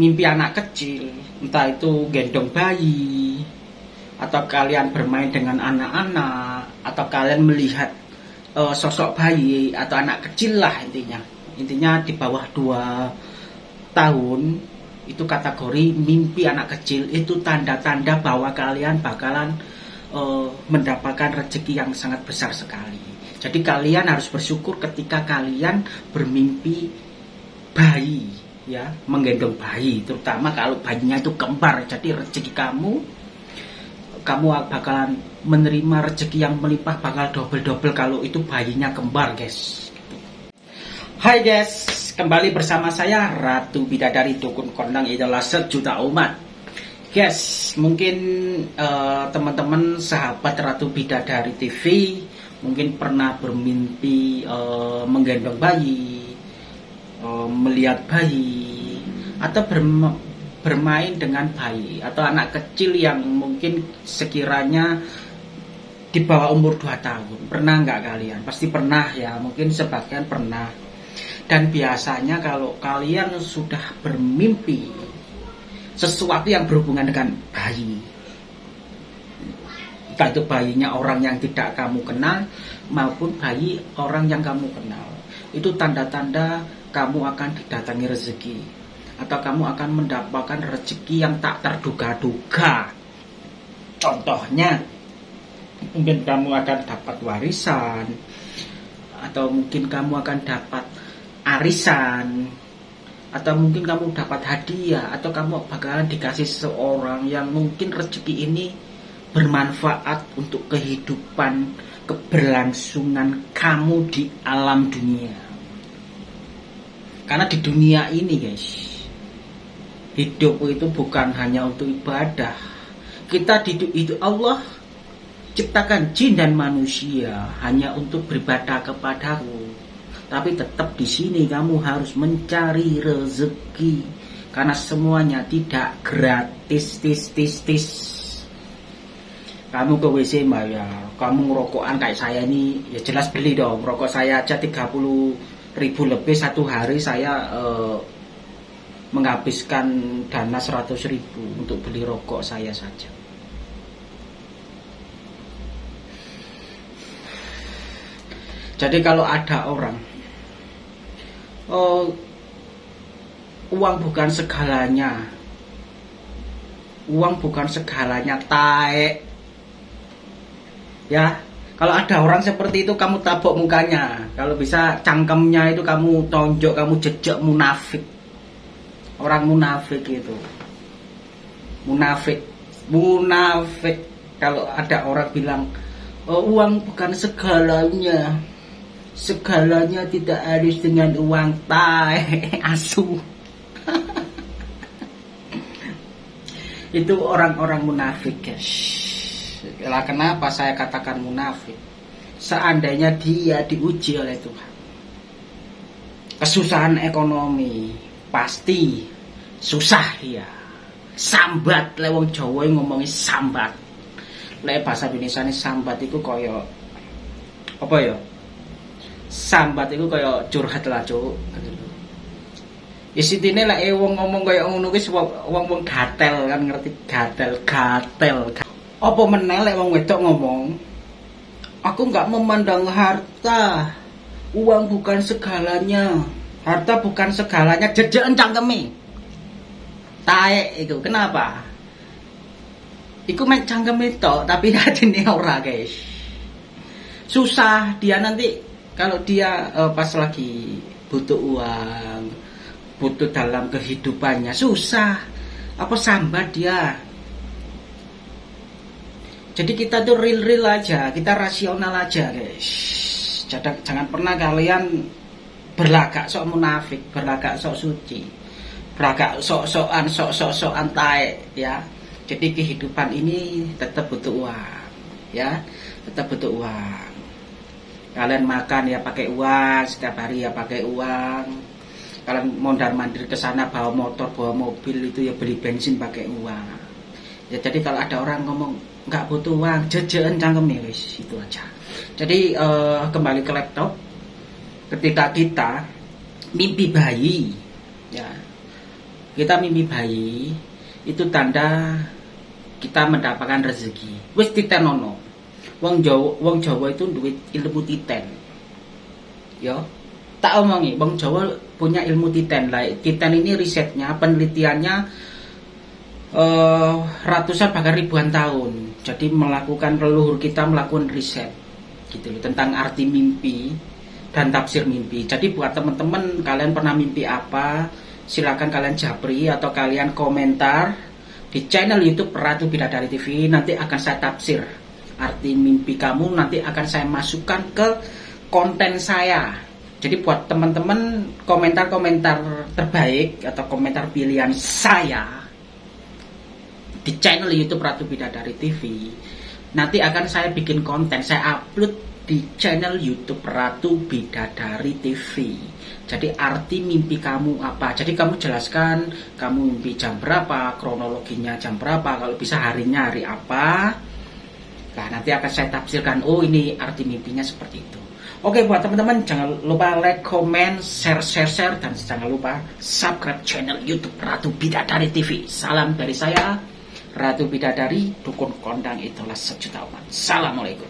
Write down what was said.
mimpi anak kecil, entah itu gendong bayi, atau kalian bermain dengan anak-anak, atau kalian melihat uh, sosok bayi atau anak kecil lah intinya. Intinya di bawah dua tahun itu kategori mimpi anak kecil itu tanda-tanda bahwa kalian bakalan uh, mendapatkan rezeki yang sangat besar sekali. Jadi kalian harus bersyukur ketika kalian bermimpi bayi ya menggendong bayi terutama kalau bayinya itu kembar jadi rezeki kamu kamu bakalan menerima rezeki yang melimpah bakal double-double kalau itu bayinya kembar guys. Hai guys. Kembali bersama saya Ratu Bidadari Dukun Kondang adalah sejuta umat. Guys mungkin uh, teman-teman sahabat Ratu Bidadari TV mungkin pernah bermimpi uh, menggendong bayi uh, melihat bayi atau bermain dengan bayi. Atau anak kecil yang mungkin sekiranya di bawah umur 2 tahun. Pernah nggak kalian? Pasti pernah ya. Mungkin sebagian pernah. Dan biasanya kalau kalian sudah bermimpi sesuatu yang berhubungan dengan bayi entah itu bayinya orang yang tidak kamu kenal maupun bayi orang yang kamu kenal itu tanda-tanda kamu akan didatangi rezeki atau kamu akan mendapatkan rezeki yang tak terduga-duga. Contohnya, mungkin kamu akan dapat warisan atau mungkin kamu akan dapat arisan atau mungkin kamu dapat hadiah atau kamu bakalan dikasih seorang yang mungkin rezeki ini bermanfaat untuk kehidupan keberlangsungan kamu di alam dunia. Karena di dunia ini guys, hidup itu bukan hanya untuk ibadah. Kita hidup itu Allah ciptakan jin dan manusia hanya untuk beribadah kepadaku. Tapi tetap di sini kamu harus mencari rezeki karena semuanya tidak gratis tis tis tis. Kamu ke WC bayar, kamu ngerokokan kayak saya ini ya jelas beli dong. Rokok saya aja 30 ribu lebih satu hari saya uh, menghabiskan dana 100 ribu untuk beli rokok saya saja jadi kalau ada orang uh, uang bukan segalanya uang bukan segalanya taek ya kalau ada orang seperti itu kamu tabok mukanya. Kalau bisa cangkemnya itu kamu tonjok, kamu jejak munafik. Orang munafik itu. Munafik. Munafik. Kalau ada orang bilang oh, uang bukan segalanya. Segalanya tidak harus dengan uang tai asu. itu orang-orang munafik guys. Lah kenapa saya katakan munafik? Seandainya dia diuji oleh Tuhan. Kesusahan ekonomi pasti susah ya. Sambat lewong Jawa ngomongi sambat. Lek bahasa Indonesia ini sambat itu koyo apa ya? Sambat itu koyo curhat lah, Cuk. Ya sitine lah wong ngomong kaya ngono kuwi wong-wong gatel kan ngerti gatel, gatel. apa menelek wong wedok ngomong aku nggak memandang harta uang bukan segalanya harta bukan segalanya jejekan cangkeme. Taek itu kenapa? Iku main cangkeme itu tapi ini ora guys. Susah dia nanti kalau dia uh, pas lagi butuh uang butuh dalam kehidupannya susah. Apa sambat dia? Jadi kita tuh real-real aja, kita rasional aja guys. Jangan, jangan pernah kalian berlagak sok munafik, berlagak sok suci, berlagak sok-sokan, sok-sok-sokan tae ya. Jadi kehidupan ini tetap butuh uang, ya, tetap butuh uang. Kalian makan ya pakai uang, setiap hari ya pakai uang. Kalian mondar mandir ke sana bawa motor, bawa mobil itu ya beli bensin pakai uang. Ya jadi kalau ada orang ngomong nggak butuh uang jajan cangkem wis itu aja jadi uh, kembali ke laptop ketika kita mimpi bayi ya kita mimpi bayi itu tanda kita mendapatkan rezeki. Wis titenono wong Jawa wong Jawa itu duit ilmu titen. Yo tak omongi wong Jawa punya ilmu titen. Lah titen ini risetnya penelitiannya uh, ratusan bahkan ribuan tahun. Jadi melakukan leluhur kita melakukan riset gitu loh tentang arti mimpi dan tafsir mimpi. Jadi buat teman-teman kalian pernah mimpi apa silakan kalian japri atau kalian komentar di channel YouTube Ratu Bidadari TV nanti akan saya tafsir. Arti mimpi kamu nanti akan saya masukkan ke konten saya. Jadi buat teman-teman komentar-komentar terbaik atau komentar pilihan saya di channel YouTube Ratu Bidadari TV nanti akan saya bikin konten saya upload di channel YouTube Ratu Bidadari TV. Jadi arti mimpi kamu apa? Jadi kamu jelaskan kamu mimpi jam berapa, kronologinya jam berapa, kalau bisa harinya hari apa. Nah nanti akan saya tafsirkan, oh ini arti mimpinya seperti itu. Oke buat teman-teman jangan lupa like, comment, share, share, share dan jangan lupa subscribe channel YouTube Ratu Bidadari TV. Salam dari saya Ratu Bidadari, dukun kondang itulah sejuta umat. Assalamualaikum.